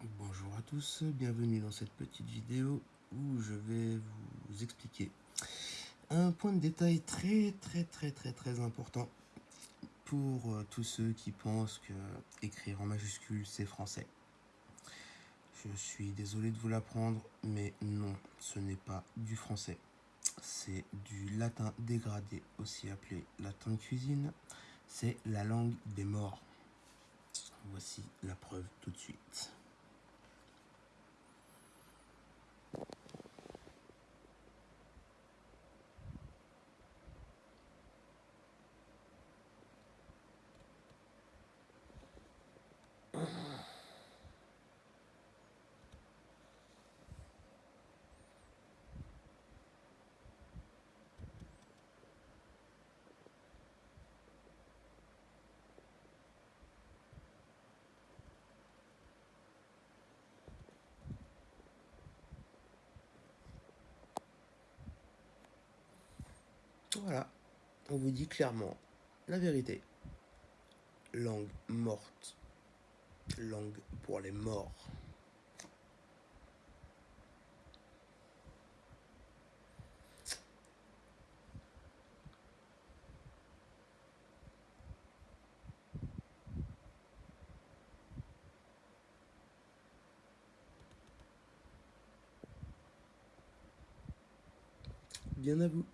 Bonjour à tous, bienvenue dans cette petite vidéo où je vais vous expliquer un point de détail très très très très très important pour euh, tous ceux qui pensent que écrire en majuscule c'est français. Je suis désolé de vous l'apprendre, mais non, ce n'est pas du français. C'est du latin dégradé, aussi appelé latin de cuisine. C'est la langue des morts. Voici la preuve tout de suite. Voilà, on vous dit clairement la vérité. Langue morte. Langue pour les morts. Bien à vous.